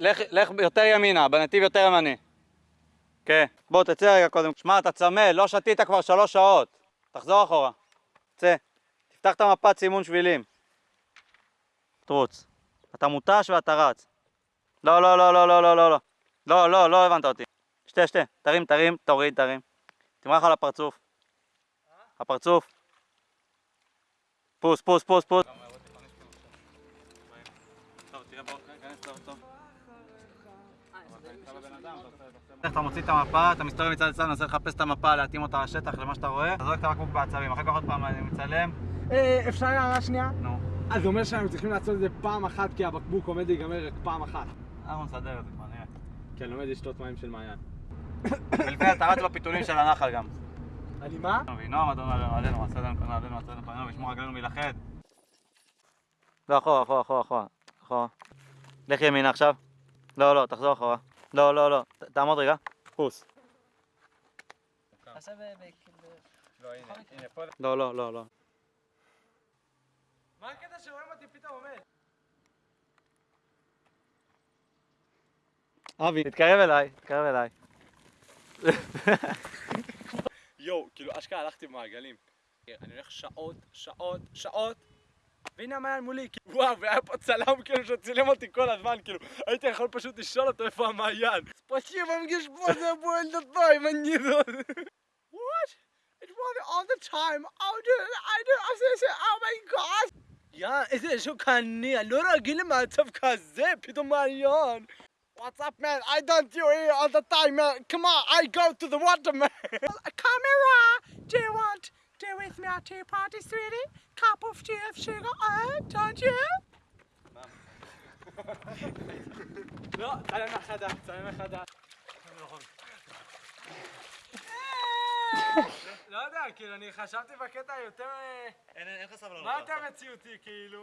לך, לך יותר ימינה, בנתיב יותר ימני. כן. בוא, תצא רגע קודם. שמע, אתה צמא, לא שתית כבר שלוש שעות. תחזור אחורה. צא. תפתח את המפת סימון שבילים. תרוץ. אתה מותש ואתה רץ. לא, לא, לא, לא, לא, לא, לא, לא. לא, לא, לא הבנת אותי. שתה, שתה. תרים, תרים, תוריד, תרים. תמרח על הפרצוף. הפרצוף. פוס, פוס, פוס, פוס. אתה מוציא את המפה, אתה מסתובב מצד לצד, מנסה לחפש את המפה, להתאים אותה לשטח, למה שאתה רואה. אתה זורק את הבקבוק בעצבים, אחר כך עוד פעם אני מצלם. אה, אפשר הערה שנייה? נו, אז זה אומר שאנחנו צריכים לעשות את זה פעם אחת כי הבקבוק עומד להיגמר רק פעם אחת. אנחנו נסדר את זה כבר, נראה. כי אני לומד לשתות מים של מעיין. ולפני אתה רץ בפיתולים של הנחל גם. אני מה? וינום אדון עלינו, עלינו, עשה לנו קנו, עלינו, עשה לנו קנו, וישמור רגלינו מלכד. לא, אחורה, אחורה, אחורה, אחורה, אחורה. לך ימינה עכשיו. לא, לא, תחזור אחורה. לא, לא, לא, תעמוד רגע. פוס. לא, לא, לא, לא. מה הקטע שרואים אותי פתאום עומד? אבי, תתקרב אליי, תתקרב אליי. יואו, כאילו אשכרה הלכתי במעגלים. אני הולך שעות, שעות, שעות. והנה המעיין מולי, כאילו, וואו, והיה פה צלם כאילו שצילם אותי כל הזמן, כאילו, הייתי יכול פשוט לשאול אותו איפה המעיין. ספסיבה, מגשבוזה, בואל דתיים, אני לא... What? It was all the time. Oh, dude, I do, I say, oh my god. יא, איזה שוק אני, אני לא רגיל למצב כזה, פתאום מעיין. What's up, man? I don't do it all the time, man. Come on, I go to the water, man. A camera. Do you want to with me at tea party, sweetie? Uh, don't you? לא, צלם מחדש, צלם מחדש. לא יודע, כאילו, אני חשבתי בקטע יותר... אין לך סבלנות. מה יותר מציאותי, כאילו?